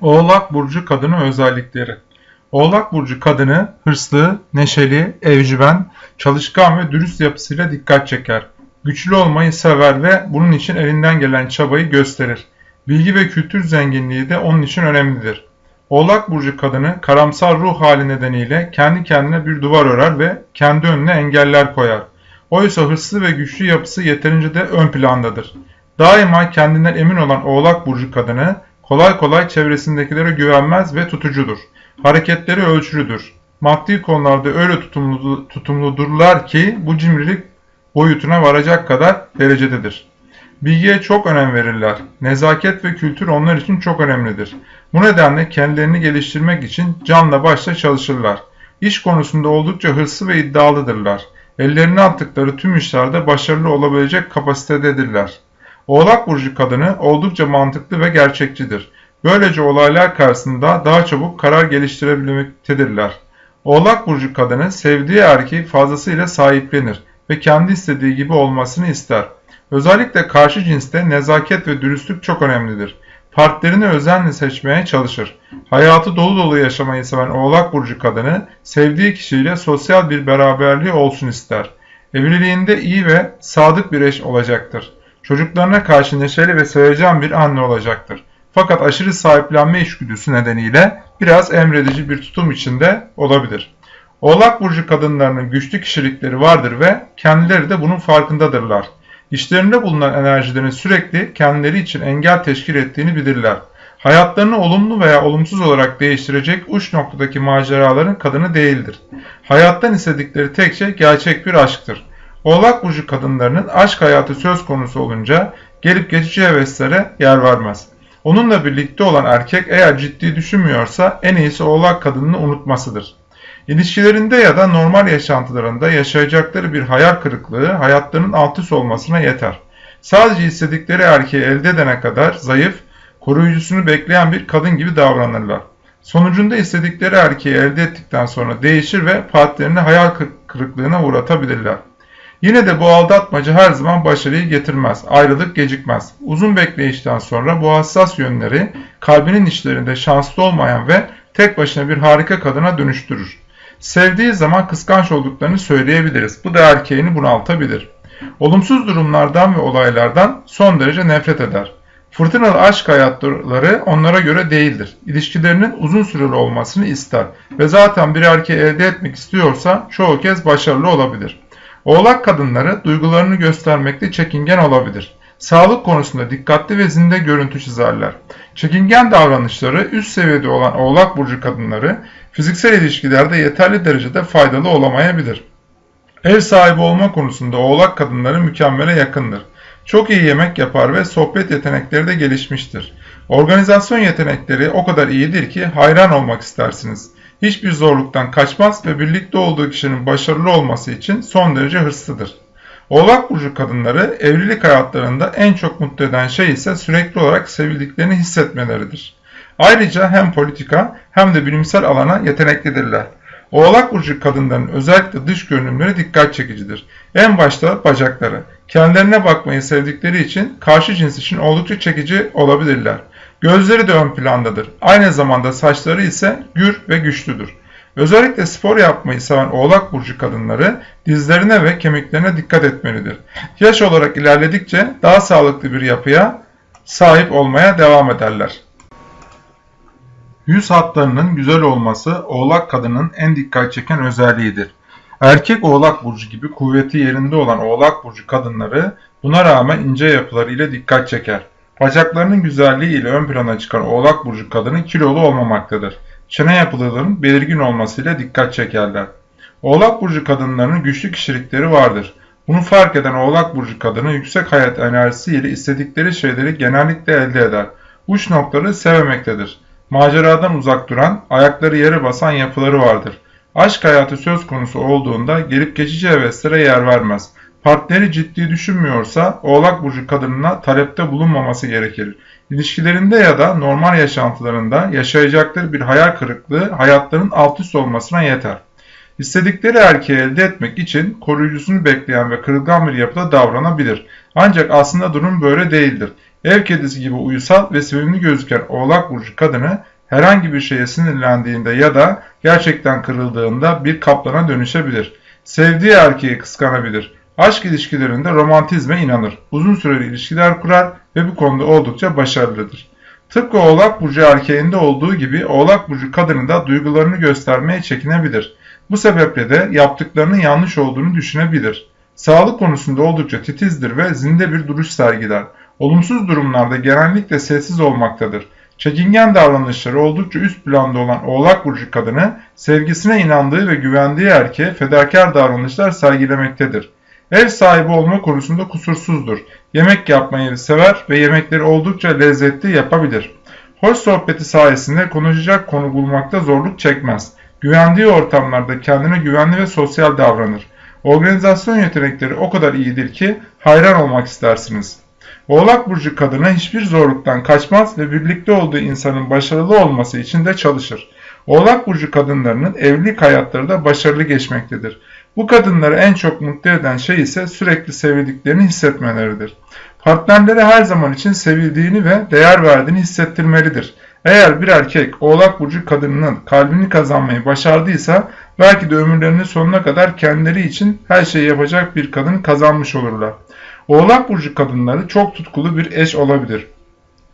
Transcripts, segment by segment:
Oğlak Burcu kadını özellikleri Oğlak Burcu kadını hırslı, neşeli, evcimen, çalışkan ve dürüst yapısıyla dikkat çeker. Güçlü olmayı sever ve bunun için elinden gelen çabayı gösterir. Bilgi ve kültür zenginliği de onun için önemlidir. Oğlak Burcu kadını karamsar ruh hali nedeniyle kendi kendine bir duvar örer ve kendi önüne engeller koyar. Oysa hırslı ve güçlü yapısı yeterince de ön plandadır. Daima kendinden emin olan Oğlak Burcu kadını kolay kolay çevresindekilere güvenmez ve tutucudur. Hareketleri ölçülüdür. Maddi konularda öyle tutumlu, tutumludurlar ki bu cimrilik boyutuna varacak kadar derecededir. Bilgiye çok önem verirler. Nezaket ve kültür onlar için çok önemlidir. Bu nedenle kendilerini geliştirmek için canla başla çalışırlar. İş konusunda oldukça hırslı ve iddialıdırlar. Ellerine attıkları tüm işlerde başarılı olabilecek kapasitededirler. Oğlak Burcu kadını oldukça mantıklı ve gerçekçidir. Böylece olaylar karşısında daha çabuk karar geliştirebilmektedirler. Oğlak Burcu kadını sevdiği erkeği fazlasıyla sahiplenir ve kendi istediği gibi olmasını ister. Özellikle karşı cinste nezaket ve dürüstlük çok önemlidir. Partnerini özenle seçmeye çalışır. Hayatı dolu dolu yaşamayı seven Oğlak Burcu kadını sevdiği kişiyle sosyal bir beraberliği olsun ister. Evliliğinde iyi ve sadık bir eş olacaktır. Çocuklarına karşı neşeli ve sevecen bir anne olacaktır. Fakat aşırı sahiplenme içgüdüsü nedeniyle biraz emredici bir tutum içinde olabilir. Oğlak Burcu kadınlarının güçlü kişilikleri vardır ve kendileri de bunun farkındadırlar. İşlerinde bulunan enerjilerin sürekli kendileri için engel teşkil ettiğini bilirler. Hayatlarını olumlu veya olumsuz olarak değiştirecek uç noktadaki maceraların kadını değildir. Hayattan istedikleri tek şey gerçek bir aşktır. Oğlak burcu kadınlarının aşk hayatı söz konusu olunca gelip geçici heveslere yer vermez. Onunla birlikte olan erkek eğer ciddi düşünmüyorsa en iyisi oğlak kadınını unutmasıdır. İlişkilerinde ya da normal yaşantılarında yaşayacakları bir hayal kırıklığı hayatlarının alt olmasına yeter. Sadece istedikleri erkeği elde edene kadar zayıf, koruyucusunu bekleyen bir kadın gibi davranırlar. Sonucunda istedikleri erkeği elde ettikten sonra değişir ve partnerini hayal kırıklığına uğratabilirler. Yine de bu aldatmaca her zaman başarıyı getirmez, ayrılık gecikmez. Uzun bekleyişten sonra bu hassas yönleri kalbinin içlerinde şanslı olmayan ve tek başına bir harika kadına dönüştürür. Sevdiği zaman kıskanç olduklarını söyleyebiliriz. Bu da erkeğini bunaltabilir. Olumsuz durumlardan ve olaylardan son derece nefret eder. Fırtınalı aşk hayatları onlara göre değildir. İlişkilerinin uzun süreli olmasını ister ve zaten bir erkeği elde etmek istiyorsa çoğu kez başarılı olabilir. Oğlak kadınları duygularını göstermekte çekingen olabilir. Sağlık konusunda dikkatli ve zinde görüntü çizerler. Çekingen davranışları üst seviyede olan oğlak burcu kadınları fiziksel ilişkilerde yeterli derecede faydalı olamayabilir. Ev sahibi olma konusunda oğlak kadınları mükemmele yakındır. Çok iyi yemek yapar ve sohbet yetenekleri de gelişmiştir. Organizasyon yetenekleri o kadar iyidir ki hayran olmak istersiniz. Hiçbir zorluktan kaçmaz ve birlikte olduğu kişinin başarılı olması için son derece hırslıdır. Oğlak burcu kadınları evlilik hayatlarında en çok mutlu eden şey ise sürekli olarak sevildiklerini hissetmeleridir. Ayrıca hem politika hem de bilimsel alana yeteneklidirler. Oğlak burcu kadınların özellikle dış görünümleri dikkat çekicidir. En başta bacakları. Kendilerine bakmayı sevdikleri için karşı cins için oldukça çekici olabilirler. Gözleri de ön plandadır. Aynı zamanda saçları ise gür ve güçlüdür. Özellikle spor yapmayı seven oğlak burcu kadınları dizlerine ve kemiklerine dikkat etmelidir. Yaş olarak ilerledikçe daha sağlıklı bir yapıya sahip olmaya devam ederler. Yüz hatlarının güzel olması oğlak kadının en dikkat çeken özelliğidir. Erkek oğlak burcu gibi kuvveti yerinde olan oğlak burcu kadınları buna rağmen ince yapıları ile dikkat çeker. Bacaklarının güzelliği ile ön plana çıkan oğlak burcu kadını kilolu olmamaktadır. Çene yapılarının belirgin olmasıyla dikkat çekerler. Oğlak burcu kadınlarının güçlü kişilikleri vardır. Bunu fark eden oğlak burcu kadını yüksek hayat enerjisi ile istedikleri şeyleri genellikle elde eder. Uç noktaları sevemektedir. Maceradan uzak duran, ayakları yere basan yapıları vardır. Aşk hayatı söz konusu olduğunda gelip geçici heveslere yer vermez. Partneri ciddi düşünmüyorsa oğlak burcu kadınına talepte bulunmaması gerekir. İlişkilerinde ya da normal yaşantılarında yaşayacakları bir hayal kırıklığı hayatlarının alt üst olmasına yeter. İstedikleri erkeği elde etmek için koruyucusunu bekleyen ve kırılgan bir yapıda davranabilir. Ancak aslında durum böyle değildir. Ev kedisi gibi uysal ve sevimli gözüken Oğlak Burcu kadını herhangi bir şeye sinirlendiğinde ya da gerçekten kırıldığında bir kaplana dönüşebilir. Sevdiği erkeği kıskanabilir. Aşk ilişkilerinde romantizme inanır. Uzun süreli ilişkiler kurar ve bu konuda oldukça başarılıdır. Tıpkı Oğlak Burcu erkeğinde olduğu gibi Oğlak Burcu kadını da duygularını göstermeye çekinebilir. Bu sebeple de yaptıklarının yanlış olduğunu düşünebilir. Sağlık konusunda oldukça titizdir ve zinde bir duruş sergiler. Olumsuz durumlarda genellikle sessiz olmaktadır. Çekingen davranışları oldukça üst planda olan Oğlak Burcu kadını sevgisine inandığı ve güvendiği erkeğe fedakar davranışlar sergilemektedir. Ev sahibi olma konusunda kusursuzdur. Yemek yapmayı sever ve yemekleri oldukça lezzetli yapabilir. Hoş sohbeti sayesinde konuşacak konu bulmakta zorluk çekmez. Güvendiği ortamlarda kendine güvenli ve sosyal davranır. Organizasyon yetenekleri o kadar iyidir ki hayran olmak istersiniz. Oğlak Burcu kadına hiçbir zorluktan kaçmaz ve birlikte olduğu insanın başarılı olması için de çalışır. Oğlak Burcu kadınlarının evlilik hayatları da başarılı geçmektedir. Bu kadınları en çok mutlu eden şey ise sürekli sevildiklerini hissetmeleridir. Partnerleri her zaman için sevildiğini ve değer verdiğini hissettirmelidir. Eğer bir erkek Oğlak Burcu kadınının kalbini kazanmayı başardıysa belki de ömürlerinin sonuna kadar kendileri için her şeyi yapacak bir kadın kazanmış olurlar. Oğlak Burcu kadınları çok tutkulu bir eş olabilir.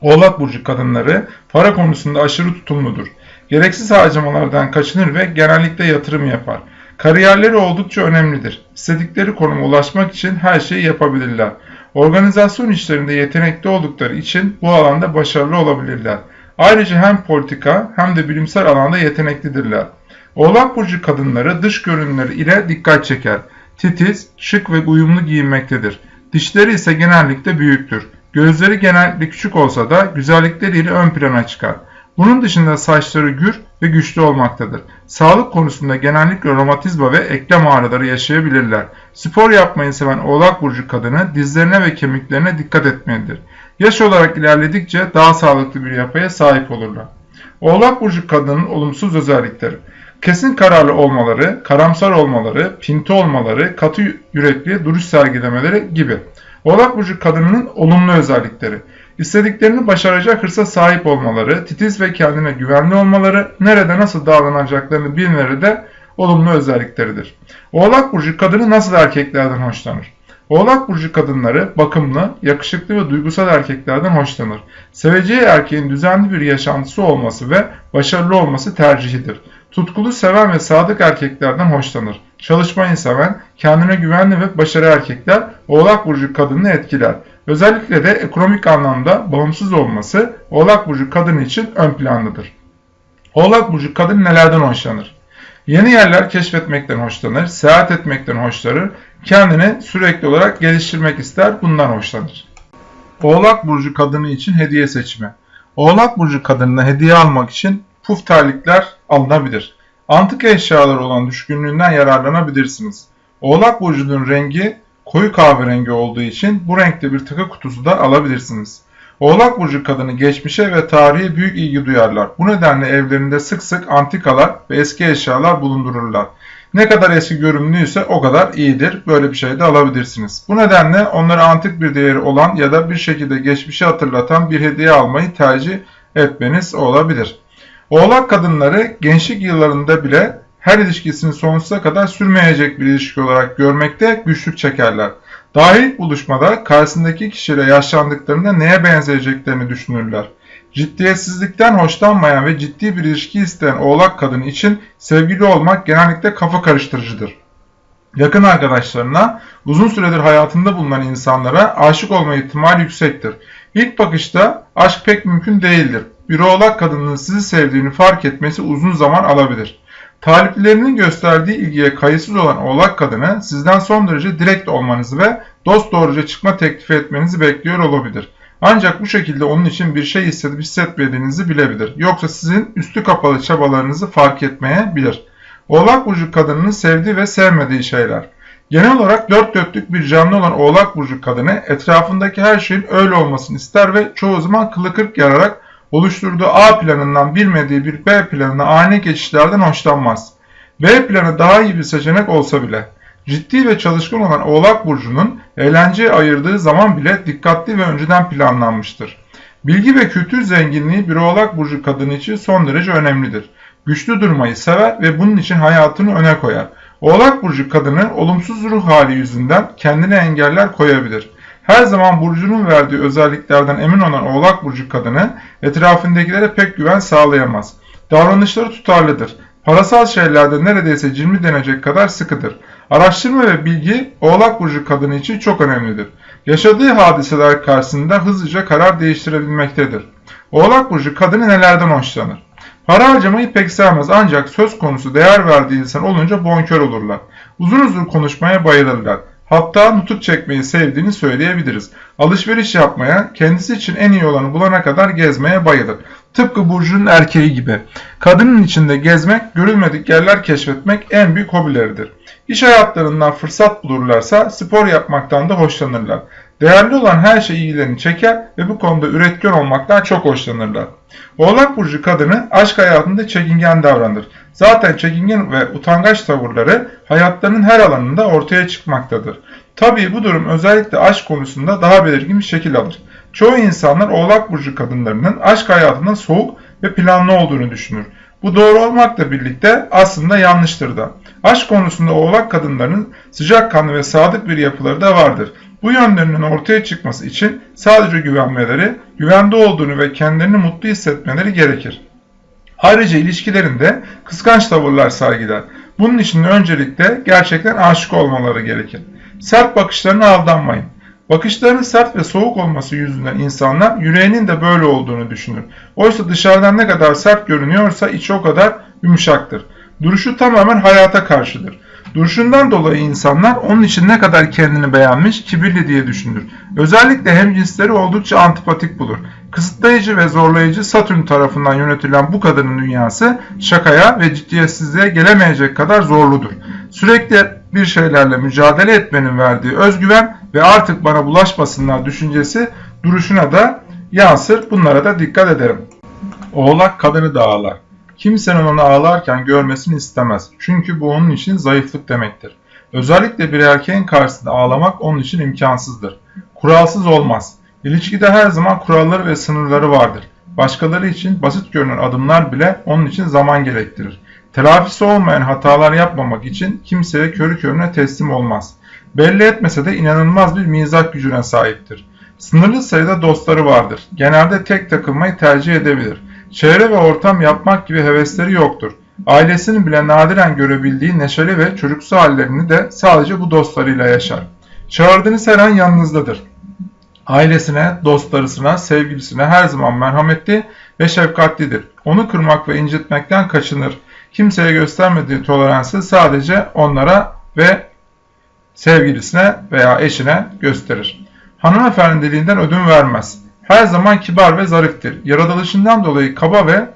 Oğlak Burcu kadınları para konusunda aşırı tutumludur. Gereksiz harcamalardan kaçınır ve genellikle yatırım yapar. Kariyerleri oldukça önemlidir. İstedikleri konuma ulaşmak için her şeyi yapabilirler. Organizasyon işlerinde yetenekli oldukları için bu alanda başarılı olabilirler. Ayrıca hem politika hem de bilimsel alanda yeteneklidirler. Oğlak Burcu kadınları dış görünümleri ile dikkat çeker. Titiz, şık ve uyumlu giyinmektedir. Dişleri ise genellikle büyüktür. Gözleri genellikle küçük olsa da güzellikleriyle ön plana çıkar. Bunun dışında saçları gür ve güçlü olmaktadır. Sağlık konusunda genellikle romatizma ve eklem ağrıları yaşayabilirler. Spor yapmayı seven oğlak burcu kadını dizlerine ve kemiklerine dikkat etmelidir. Yaş olarak ilerledikçe daha sağlıklı bir yapıya sahip olurlar. Oğlak burcu kadının olumsuz özellikleri kesin kararlı olmaları, karamsar olmaları, pinti olmaları, katı yürekli duruş sergilemeleri gibi. Oğlak burcu kadınının olumlu özellikleri İstediklerini başaracak hırsa sahip olmaları, titiz ve kendine güvenli olmaları, nerede nasıl davranacaklarını bilmeleri de olumlu özellikleridir. Oğlak Burcu kadını nasıl erkeklerden hoşlanır? Oğlak Burcu kadınları bakımlı, yakışıklı ve duygusal erkeklerden hoşlanır. Seveceği erkeğin düzenli bir yaşantısı olması ve başarılı olması tercihidir. Tutkulu seven ve sadık erkeklerden hoşlanır. Çalışmayı seven, kendine güvenli ve başarılı erkekler Oğlak Burcu kadını etkiler. Özellikle de ekonomik anlamda bağımsız olması Oğlak Burcu kadını için ön plandadır. Oğlak Burcu kadın nelerden hoşlanır? Yeni yerler keşfetmekten hoşlanır, seyahat etmekten hoşlanır, kendini sürekli olarak geliştirmek ister, bundan hoşlanır. Oğlak Burcu kadını için hediye seçimi. Oğlak Burcu kadınına hediye almak için puf terlikler alınabilir. Antik eşyalar olan düşkünlüğünden yararlanabilirsiniz. Oğlak Burcu'nun rengi koyu kahverengi olduğu için bu renkte bir takı kutusu da alabilirsiniz. Oğlak Burcu kadını geçmişe ve tarihe büyük ilgi duyarlar. Bu nedenle evlerinde sık sık antikalar ve eski eşyalar bulundururlar. Ne kadar eski görünümlüyse o kadar iyidir. Böyle bir şey de alabilirsiniz. Bu nedenle onlara antik bir değeri olan ya da bir şekilde geçmişi hatırlatan bir hediye almayı tercih etmeniz olabilir. Oğlak kadınları gençlik yıllarında bile her ilişkisini sonsuza kadar sürmeyecek bir ilişki olarak görmekte güçlük çekerler. Daha ilk buluşmada karşısındaki kişiyle yaşlandıklarında neye benzeyeceklerini düşünürler. Ciddiyetsizlikten hoşlanmayan ve ciddi bir ilişki isteyen oğlak kadın için sevgili olmak genellikle kafa karıştırıcıdır. Yakın arkadaşlarına, uzun süredir hayatında bulunan insanlara aşık olma ihtimali yüksektir. İlk bakışta aşk pek mümkün değildir. Bir oğlak kadının sizi sevdiğini fark etmesi uzun zaman alabilir. Taliplerinin gösterdiği ilgiye kayıtsız olan oğlak kadını sizden son derece direkt olmanızı ve dost doğruca çıkma teklifi etmenizi bekliyor olabilir. Ancak bu şekilde onun için bir şey hissedip hissetmediğinizi bilebilir. Yoksa sizin üstü kapalı çabalarınızı fark etmeyebilir. Oğlak burcu kadının sevdiği ve sevmediği şeyler. Genel olarak dört dörtlük bir canlı olan oğlak burcu kadını etrafındaki her şeyin öyle olmasını ister ve çoğu zaman kılı kırk yararak oluşturduğu A planından bilmediği bir B planına ani geçişlerden hoşlanmaz. B planı daha iyi bir seçenek olsa bile ciddi ve çalışkan olan Oğlak Burcu'nun Eğlenceye ayırdığı zaman bile dikkatli ve önceden planlanmıştır. Bilgi ve kültür zenginliği bir oğlak burcu kadını için son derece önemlidir. Güçlü durmayı sever ve bunun için hayatını öne koyar. Oğlak burcu kadını olumsuz ruh hali yüzünden kendine engeller koyabilir. Her zaman burcunun verdiği özelliklerden emin olan oğlak burcu kadını etrafındakilere pek güven sağlayamaz. Davranışları tutarlıdır. Parasal şeylerde neredeyse cimri denecek kadar sıkıdır. Araştırma ve bilgi Oğlak Burcu kadını için çok önemlidir. Yaşadığı hadiseler karşısında hızlıca karar değiştirebilmektedir. Oğlak Burcu kadını nelerden hoşlanır? Para harcamayı pek sevmez ancak söz konusu değer verdiği insan olunca bonkör olurlar. Uzun uzun konuşmaya bayılırlar. Hatta nutuk çekmeyi sevdiğini söyleyebiliriz. Alışveriş yapmaya, kendisi için en iyi olanı bulana kadar gezmeye bayılır. Tıpkı Burcu'nun erkeği gibi. Kadının içinde gezmek, görülmedik yerler keşfetmek en büyük hobileridir. İş hayatlarından fırsat bulurlarsa spor yapmaktan da hoşlanırlar. Değerli olan her şey ilgilerini çeker ve bu konuda üretken olmaktan çok hoşlanırlar. Oğlak Burcu kadını aşk hayatında çekingen davranır. Zaten çekingen ve utangaç tavırları hayatlarının her alanında ortaya çıkmaktadır. Tabii bu durum özellikle aşk konusunda daha belirgin bir şekil alır. Çoğu insanlar Oğlak Burcu kadınlarının aşk hayatında soğuk ve planlı olduğunu düşünür. Bu doğru olmakla birlikte aslında yanlıştır da. Aşk konusunda oğlak kadınlarının sıcakkanlı ve sadık bir yapıları da vardır. Bu yönlerinin ortaya çıkması için sadece güvenmeleri, güvende olduğunu ve kendilerini mutlu hissetmeleri gerekir. Ayrıca ilişkilerinde kıskanç tavırlar sergiler. Bunun için öncelikle gerçekten aşık olmaları gerekir. Sert bakışlarına aldanmayın. Bakışlarının sert ve soğuk olması yüzünden insanlar yüreğinin de böyle olduğunu düşünür. Oysa dışarıdan ne kadar sert görünüyorsa içi o kadar yumuşaktır. Duruşu tamamen hayata karşıdır. Duruşundan dolayı insanlar onun için ne kadar kendini beğenmiş, kibirli diye düşünür. Özellikle hem cinsleri oldukça antipatik bulur. Kısıtlayıcı ve zorlayıcı Satürn tarafından yönetilen bu kadının dünyası şakaya ve ciddiyetsizliğe gelemeyecek kadar zorludur. Sürekli bir şeylerle mücadele etmenin verdiği özgüven ve artık bana bulaşmasınlar düşüncesi duruşuna da yansır. Bunlara da dikkat ederim. Oğlak kadını da ağlar. Kimsenin onu ağlarken görmesini istemez. Çünkü bu onun için zayıflık demektir. Özellikle bir erkeğin karşısında ağlamak onun için imkansızdır. Kuralsız olmaz. İlişkide her zaman kuralları ve sınırları vardır. Başkaları için basit görünen adımlar bile onun için zaman gerektirir. Telafisi olmayan hatalar yapmamak için kimseye körü körüne teslim olmaz. Belli etmese de inanılmaz bir mizah gücüne sahiptir. Sınırlı sayıda dostları vardır. Genelde tek takılmayı tercih edebilir. Çevre ve ortam yapmak gibi hevesleri yoktur. Ailesinin bile nadiren görebildiği neşeli ve çocuksu hallerini de sadece bu dostlarıyla yaşar. Çağırdığınız her an yanınızdadır. Ailesine, dostlarısına, sevgilisine her zaman merhametli ve şefkatlidir. Onu kırmak ve incitmekten kaçınır. Kimseye göstermediği toleransı sadece onlara ve sevgilisine veya eşine gösterir. Hanımefendiliğinden ödün vermez. Her zaman kibar ve zariftir. Yaratılışından dolayı kaba ve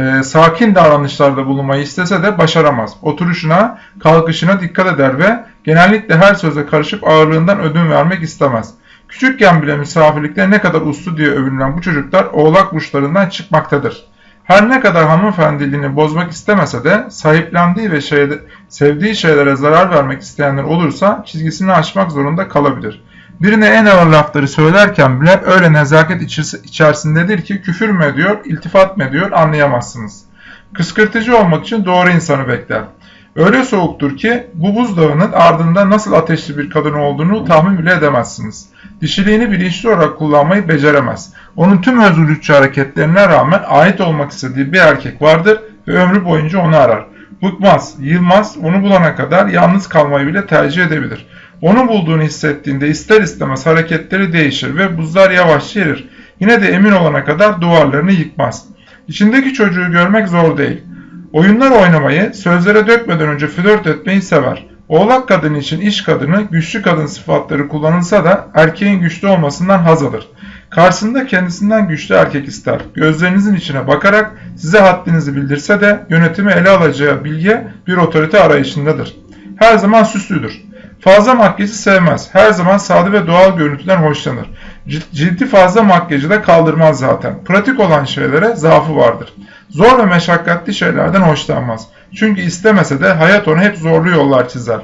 e, sakin davranışlarda bulunmayı istese de başaramaz. Oturuşuna, kalkışına dikkat eder ve genellikle her söze karışıp ağırlığından ödün vermek istemez. Küçükken bile misafirlikte ne kadar uslu diye övünülen bu çocuklar oğlak burçlarından çıkmaktadır. Her ne kadar hanımefendiliğini bozmak istemese de sahiplendiği ve şeyde, sevdiği şeylere zarar vermek isteyenler olursa çizgisini aşmak zorunda kalabilir. Birine en ağır lafları söylerken bile öyle nezaket içerisindedir ki küfür mü ediyor, iltifat mı ediyor anlayamazsınız. Kıskırtıcı olmak için doğru insanı bekler. Öyle soğuktur ki bu buzdağının ardında nasıl ateşli bir kadın olduğunu tahmin bile edemezsiniz. Dişiliğini bilinçli olarak kullanmayı beceremez. Onun tüm özgürlükçü hareketlerine rağmen ait olmak istediği bir erkek vardır ve ömrü boyunca onu arar. Bıkmaz, yılmaz, onu bulana kadar yalnız kalmayı bile tercih edebilir. Onu bulduğunu hissettiğinde ister istemez hareketleri değişir ve buzlar yavaşça erir. Yine de emin olana kadar duvarlarını yıkmaz. İçindeki çocuğu görmek zor değil. Oyunlar oynamayı, sözlere dökmeden önce flört etmeyi sever. Oğlak kadın için iş kadını, güçlü kadın sıfatları kullanılsa da erkeğin güçlü olmasından haz alır. Karşısında kendisinden güçlü erkek ister. Gözlerinizin içine bakarak size haddinizi bildirse de yönetimi ele alacağı bilge bir otorite arayışındadır. Her zaman süslüdür. Fazla makyajı sevmez. Her zaman sade ve doğal görüntüden hoşlanır. Ciddi fazla makyajı da kaldırmaz zaten. Pratik olan şeylere zaafı vardır. Zor ve meşakkatli şeylerden hoşlanmaz. Çünkü istemese de hayat ona hep zorlu yollar çizer.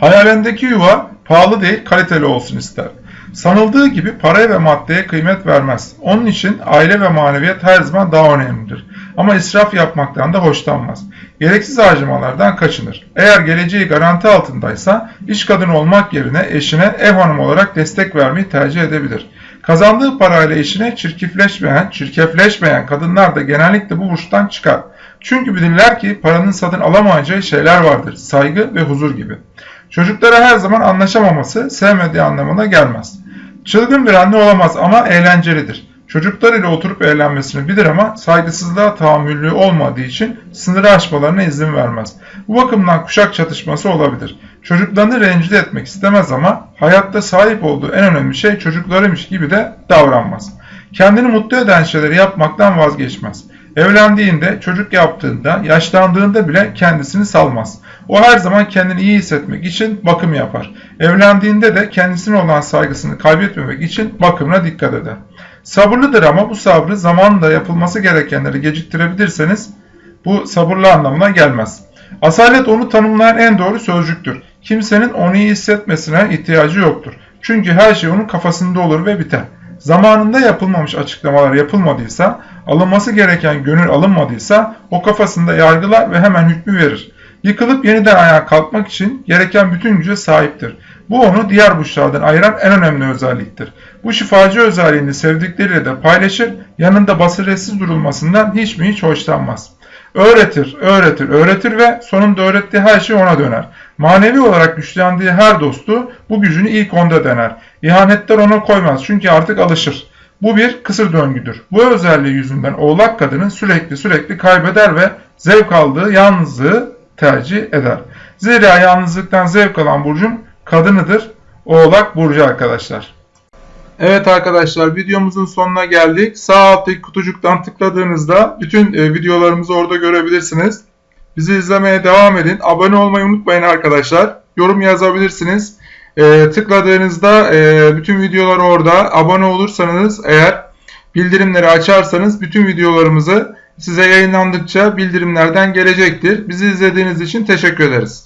Hayalindeki yuva Pahalı değil, kaliteli olsun ister. Sanıldığı gibi paraya ve maddeye kıymet vermez. Onun için aile ve maneviyat her zaman daha önemlidir. Ama israf yapmaktan da hoşlanmaz. Gereksiz harcamalardan kaçınır. Eğer geleceği garanti altındaysa iş kadını olmak yerine eşine ev hanım olarak destek vermeyi tercih edebilir. Kazandığı parayla eşine çirkifleşmeyen, çirkefleşmeyen kadınlar da genellikle bu burçtan çıkar. Çünkü bilirler ki paranın satın alamayacağı şeyler vardır. Saygı ve huzur gibi. Çocuklara her zaman anlaşamaması sevmediği anlamına gelmez. Çılgın bir anne olamaz ama eğlencelidir. Çocuklar ile oturup eğlenmesini bilir ama saygısızlığa tahammüllü olmadığı için sınırı aşmalarına izin vermez. Bu bakımdan kuşak çatışması olabilir. Çocuklarını rencide etmek istemez ama hayatta sahip olduğu en önemli şey çocuklarıymış gibi de davranmaz. Kendini mutlu eden şeyleri yapmaktan vazgeçmez. Evlendiğinde, çocuk yaptığında, yaşlandığında bile kendisini salmaz. O her zaman kendini iyi hissetmek için bakım yapar. Evlendiğinde de kendisine olan saygısını kaybetmemek için bakımına dikkat eder. Sabırlıdır ama bu sabrı zamanında yapılması gerekenleri geciktirebilirseniz bu sabırlı anlamına gelmez. Asalet onu tanımlayan en doğru sözcüktür. Kimsenin onu iyi hissetmesine ihtiyacı yoktur. Çünkü her şey onun kafasında olur ve biter. Zamanında yapılmamış açıklamalar yapılmadıysa, alınması gereken gönül alınmadıysa o kafasında yargılar ve hemen hükmü verir. Yıkılıp yeniden ayağa kalkmak için gereken bütün güce sahiptir. Bu onu diğer burçlardan ayıran en önemli özelliktir. Bu şifacı özelliğini sevdikleriyle de paylaşır, yanında basiretsiz durulmasından hiç mi hiç hoşlanmaz. Öğretir, öğretir, öğretir ve sonunda öğrettiği her şey ona döner. Manevi olarak güçlendiği her dostu bu gücünü ilk onda dener. İhanetler ona koymaz çünkü artık alışır. Bu bir kısır döngüdür. Bu özelliği yüzünden oğlak kadını sürekli sürekli kaybeder ve zevk aldığı yalnızlığı tercih eder. Zira yalnızlıktan zevk alan burcun kadınıdır. Oğlak burcu arkadaşlar. Evet arkadaşlar videomuzun sonuna geldik. Sağ alttaki kutucuktan tıkladığınızda bütün e, videolarımızı orada görebilirsiniz. Bizi izlemeye devam edin. Abone olmayı unutmayın arkadaşlar. Yorum yazabilirsiniz. E, tıkladığınızda e, bütün videolar orada. Abone olursanız eğer bildirimleri açarsanız bütün videolarımızı size yayınlandıkça bildirimlerden gelecektir. Bizi izlediğiniz için teşekkür ederiz.